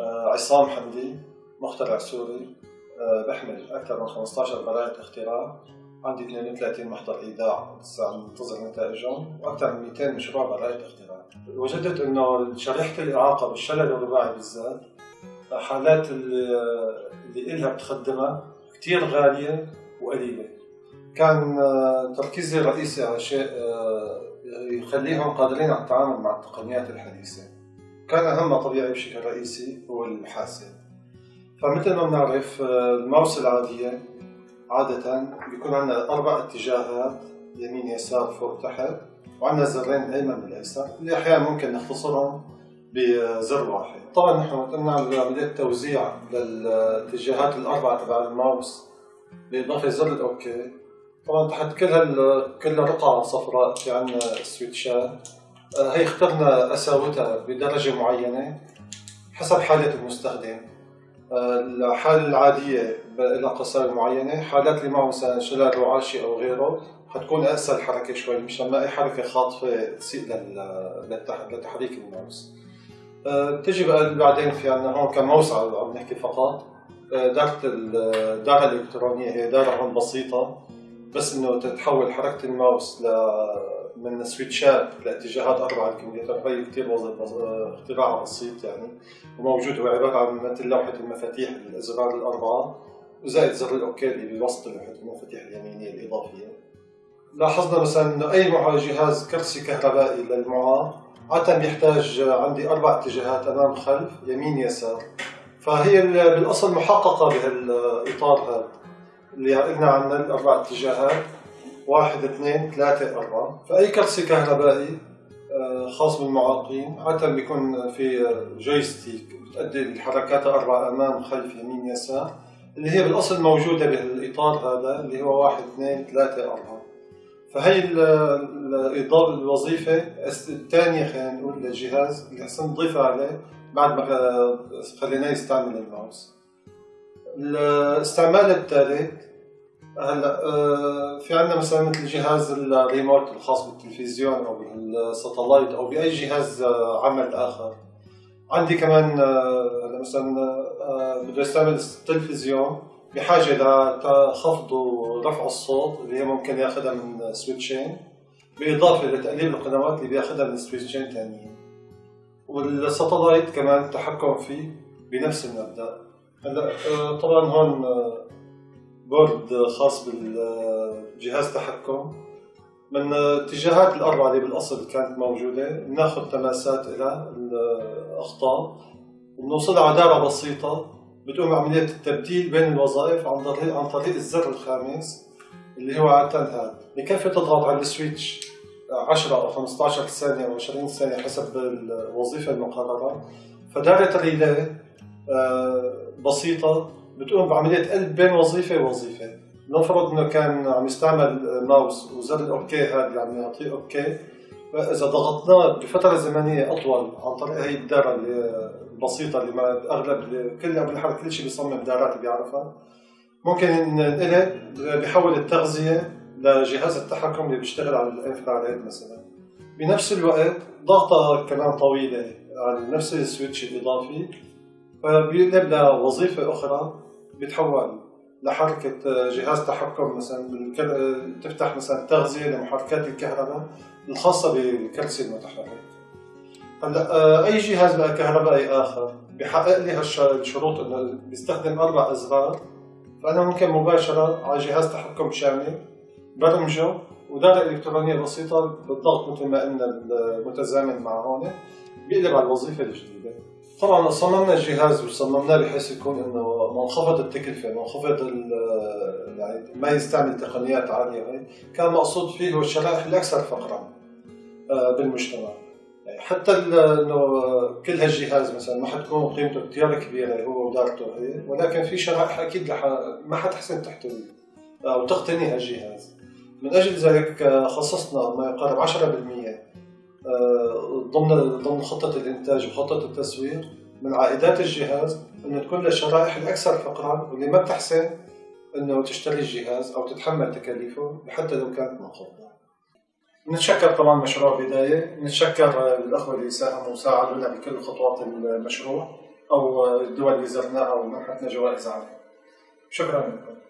آه، عصام حمدي مخترع سوري آه، بحمل أكثر من 15 براءة اختراع. عندي 32 محضر إيداع لسه عم ننتظر نتائجهم وأكثر من 200 مشروع براءة اختراع. وجدت إنه شريحة الإعاقة بالشلل الرباعي بالذات حالات اللي, اللي إلها بتخدمها كثير غالية وقليلة. كان آه، تركيزي الرئيسي على شيء يخليهم قادرين على التعامل مع التقنيات الحديثة. كان أهم طبيعي بشكل رئيسي هو الحاسة فمثل ما بنعرف الماوس العادية عادة بيكون عندنا أربع اتجاهات يمين يسار فوق تحت وعندنا زرين الأيمن والأيسر اللي أحيانا ممكن نختصرهم بزر واحد. طبعا نحن قلنا عملية توزيع للاتجاهات الأربعة تبع الماوس بإضافة زر الأوكي. طبعا تحت كل كل رقعة صفراء في عندنا سويتشات. آه، هي اخترنا قساوتها بدرجة معينة حسب حالة المستخدم. آه، الحالة العادية لها قساوة معينة حالات اللي معه مثلا شلل رعاشي أو غيره حتكون أقسى الحركة شوي مشان ما أي حركة خاطفة تسيء لتحريك الماوس. آه، بتجي بعدين في عندنا هون كماوس عم نحكي فقط. دارة الدارة الإلكترونية هي دارة هون بسيطة بس إنه تتحول حركة الماوس ل من سويتشات لاتجاهات أربعة الكمبيوتر هي كثير اختراع بسيط يعني. وموجود هو عبارة عن مثل لوحة المفاتيح الازرار الأربعة. وزائد زر الأوكي اللي بوسط لوحة المفاتيح اليمينية الإضافية. لاحظنا مثلا إنه أي جهاز كرسي كهربائي للمعاق عادة بيحتاج عندي أربع اتجاهات أمام خلف يمين يسار. فهي بالأصل محققة بهالإطار هذا. اللي قلنا عنها الاربع اتجاهات. واحد اثنين ثلاثة أربعة. فأي كرسي كهربائي آه، خاص بالمعاقين عادة بيكون في جويستيك بتأدي الحركات الأربعة أمام خلف يمين يسار اللي هي بالأصل موجودة بالإطار هذا اللي هو واحد اثنين ثلاثة أربعة. فهي الإضافة الوظيفة. الثانية خلينا نقول للجهاز اللي حسن نضيفها عليه بعد ما خليناه يستعمل الماوس. الاستعمال الثالث هلا آه، في عندنا مثلا مثل جهاز الريموت الخاص بالتلفزيون أو بال satellite أو بأي جهاز آه، عمل آخر. عندي كمان آه، هلا مثلا بده يستعمل التلفزيون بحاجة لخفض ورفع الصوت اللي هي ممكن ياخذها من سويتشين بالاضافه لتقليل القنوات اللي بياخذها من سويتشين ثانيين وال satellite كمان التحكم فيه بنفس المبدأ. هلا طبعا هون board خاص بالجهاز تحكم. من الاتجاهات الأربعة اللي بالأصل كانت موجودة بناخذ تماسات لها الأخطاء وبنوصلها على دارة بسيطة. بتقوم عملية التبديل بين الوظائف عن طريق عن طريق الزر الخامس اللي هو عادة هذا بكفي تضغط على ال switch 10 أو 15 ثانية أو 20 ثانية حسب الوظيفة المقررة. فدارة ال relay آه، بسيطة. بتقوم بعملية قلب بين وظيفة ووظيفة. نفرض انه كان عم يستعمل ماوس وزر ال okay هذا اللي عم يعطيه okay. فإذا ضغطناه بفترة زمنية أطول عن طريق هي الدارة البسيطة اللي ما أغلب كل بالحركه كل شيء بيصمم دارات بيعرفها. ممكن ننقلب بحول التغذية لجهاز التحكم اللي بيشتغل على الإنفراريد مثلا. بنفس الوقت ضغطة كمان طويلة على نفس السويتش الإضافي. فبيقلب لوظيفة أخرى بيتحول لحركة جهاز تحكم مثلا تفتح مثلا تغذية لمحركات الكهرباء الخاصة بالكرسي المتحرك. هلأ آه، أي جهاز بقى كهربائي آخر بحقق لي هالشروط إنه بيستخدم أربع أزرار. فأنا ممكن مباشرة على جهاز تحكم شامل برمجه ودارة إلكترونية بسيطة بالضغط مثل ما قلنا المتزامن مع هون بيقلب على الوظيفة الجديدة. طبعا صممنا الجهاز وصممناه بحيث يكون إنه منخفض التكلفة منخفض يعني ما يستعمل تقنيات عالية. كان مقصود فيه هو الشرائح الأكثر فقرا آه، بالمجتمع. يعني حتى إنه كل هالجهاز مثلا ما حتكون قيمته كثير كبيرة هو ودارته. هي ولكن في شرائح أكيد لح... ما حتحسن تحتوي أو تقتني هالجهاز. من أجل ذلك خصصنا ما يقارب 10% آه، ضمن ضمن خطة الإنتاج وخطة التسويق من عائدات الجهاز انه تكون للشرائح الأكثر فقرا واللي ما بتحسن أنه تشتري الجهاز أو تتحمل تكاليفه حتى لو كانت منخفضه. نتشكر طبعا مشروع بداية، نتشكر الأخوة اللي ساهموا وساعدونا بكل خطوات المشروع أو الدول اللي زرناها ومنحتنا جوائز عليها شكرا لكم.